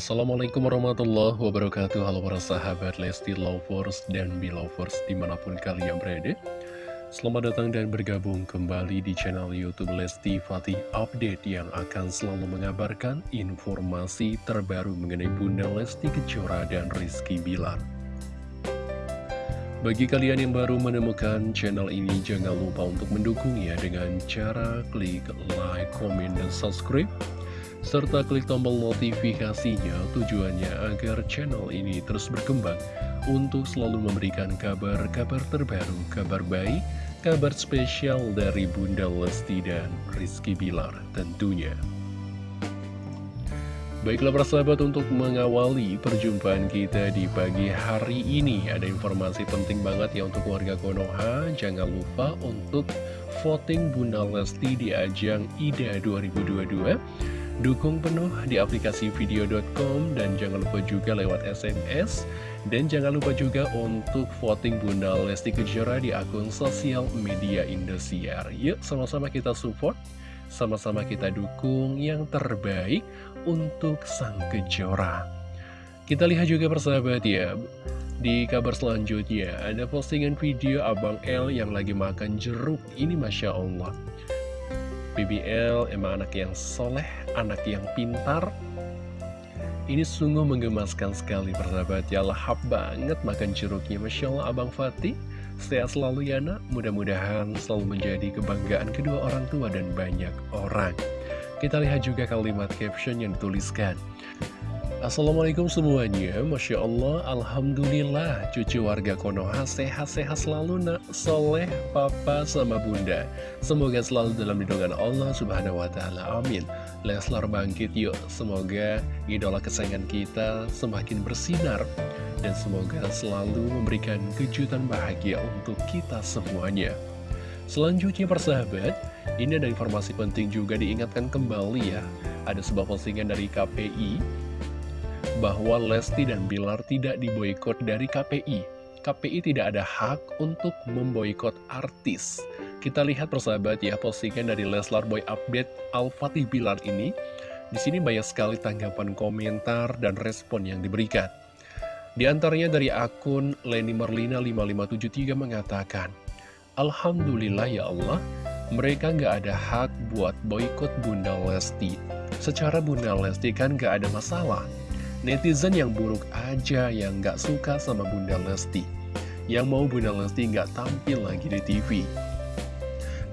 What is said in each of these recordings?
Assalamualaikum warahmatullahi wabarakatuh. Halo para sahabat Lesti Lovers dan Belovers di mana pun kalian berada. Selamat datang dan bergabung kembali di channel Youtube Lesti Fatih Update Yang akan selalu mengabarkan informasi terbaru mengenai Bunda Lesti Kejora dan Rizky Bilar. Bagi kalian yang baru menemukan channel ini, jangan lupa untuk mendukungnya dengan cara klik like, comment, dan subscribe serta klik tombol notifikasinya tujuannya agar channel ini terus berkembang untuk selalu memberikan kabar-kabar terbaru, kabar baik, kabar spesial dari Bunda Lesti dan Rizky Bilar tentunya. Baiklah persahabat untuk mengawali perjumpaan kita di pagi hari ini Ada informasi penting banget ya untuk warga Konoha Jangan lupa untuk voting Bunda Lesti di ajang IDA 2022 Dukung penuh di aplikasi video.com dan jangan lupa juga lewat SMS. Dan jangan lupa juga untuk voting Bunda Lesti Kejora di akun sosial media Indosiar. Yuk sama-sama kita support, sama-sama kita dukung yang terbaik untuk Sang Kejora. Kita lihat juga persahabat ya, di kabar selanjutnya ada postingan video Abang L yang lagi makan jeruk. Ini Masya Allah. BBL emang anak yang soleh, anak yang pintar. Ini sungguh menggemaskan sekali persahabat. Ya lahap banget makan jeruknya. Masya Allah Abang Fatih. Sehat selalu ya nak. Mudah-mudahan selalu menjadi kebanggaan kedua orang tua dan banyak orang. Kita lihat juga kalimat caption yang dituliskan Assalamualaikum semuanya. Masya Allah Alhamdulillah Cucu warga Konoha sehat-sehat selalu nak Soleh, papa, sama bunda. Semoga selalu dalam lindungan Allah Subhanahu Wa Taala. Amin. Leslar bangkit yuk. Semoga idola kesayangan kita semakin bersinar Dan semoga selalu memberikan kejutan bahagia untuk kita semuanya. Selanjutnya persahabat Ini ada informasi penting juga diingatkan kembali ya. Ada sebuah postingan dari KPI bahwa Lesti dan Bilar tidak diboykot dari KPI. KPI tidak ada hak untuk memboikot artis. Kita lihat persahabat ya postingan dari Leslar Boy Update Al-Fatih Bilar ini. Di sini banyak sekali tanggapan komentar dan respon yang diberikan. Di antaranya dari akun Leni Merlina 5573 mengatakan, Alhamdulillah ya Allah, mereka nggak ada hak buat boykot Bunda Lesti. Secara Bunda Lesti kan nggak ada masalah. Netizen yang buruk aja yang gak suka sama Bunda Lesti. Yang mau Bunda Lesti gak tampil lagi di TV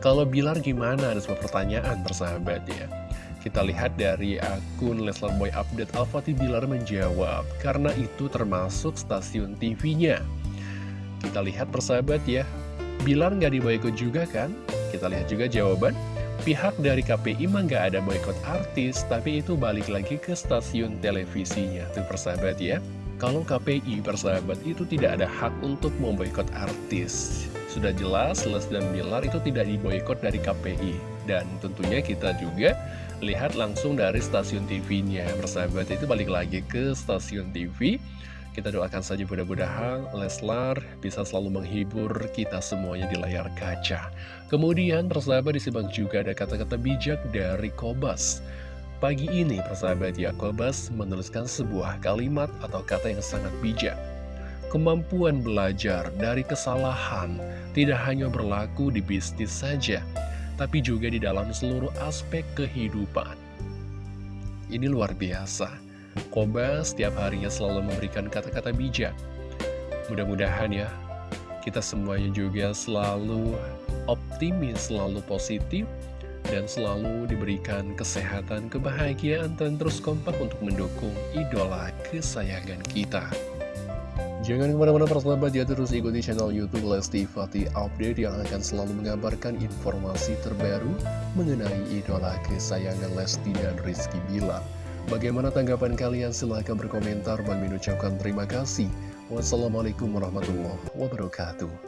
Kalau Bilar gimana? Ada sebuah pertanyaan persahabat ya. Kita lihat dari akun Leslar Boy Update Al-Fatih Bilar menjawab Karena itu termasuk stasiun TV-nya Kita lihat persahabat ya. Bilar gak diboykot juga kan? Kita lihat juga jawaban Pihak dari KPI mah nggak ada boykot artis, tapi itu balik lagi ke stasiun televisinya, tuh persahabat ya. Kalau KPI persahabat itu tidak ada hak untuk memboikot artis. Sudah jelas Les dan Bilar itu tidak diboykot dari KPI. Dan tentunya kita juga lihat langsung dari stasiun TV-nya. Persahabat itu balik lagi ke stasiun TV. Kita doakan saja mudah-mudahan Leslar bisa selalu menghibur kita semuanya di layar kaca. Kemudian persahabat disimak juga ada kata-kata bijak dari Kobas. Pagi ini persahabat ya Kobas menuliskan sebuah kalimat atau kata yang sangat bijak. Kemampuan belajar dari kesalahan tidak hanya berlaku di bisnis saja, tapi juga di dalam seluruh aspek kehidupan. Ini luar biasa. Koba setiap harinya selalu memberikan kata-kata bijak. Mudah-mudahan ya, kita semuanya juga selalu optimis, selalu positif, dan selalu diberikan kesehatan, kebahagiaan, dan terus kompak untuk mendukung idola kesayangan kita. Jangan ke mana-mana persahabat ya terus ikuti channel Youtube Lesti Fatih Update yang akan selalu mengabarkan informasi terbaru mengenai idola kesayangan Lesti dan Rizky Bilar. Bagaimana tanggapan kalian? Silahkan berkomentar. Bang Min ucapkan terima kasih. Wassalamualaikum warahmatullahi wabarakatuh.